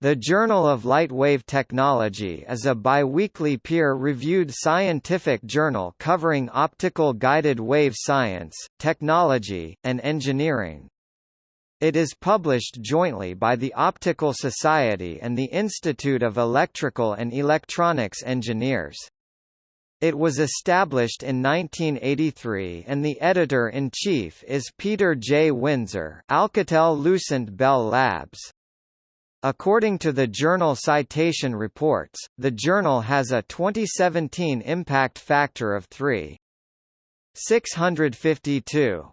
The Journal of Lightwave Technology is a biweekly peer-reviewed scientific journal covering optical guided wave science, technology, and engineering. It is published jointly by the Optical Society and the Institute of Electrical and Electronics Engineers. It was established in 1983 and the editor-in-chief is Peter J. Winzer Alcatel-Lucent Bell Labs. According to the journal Citation Reports, the journal has a 2017 impact factor of 3.652.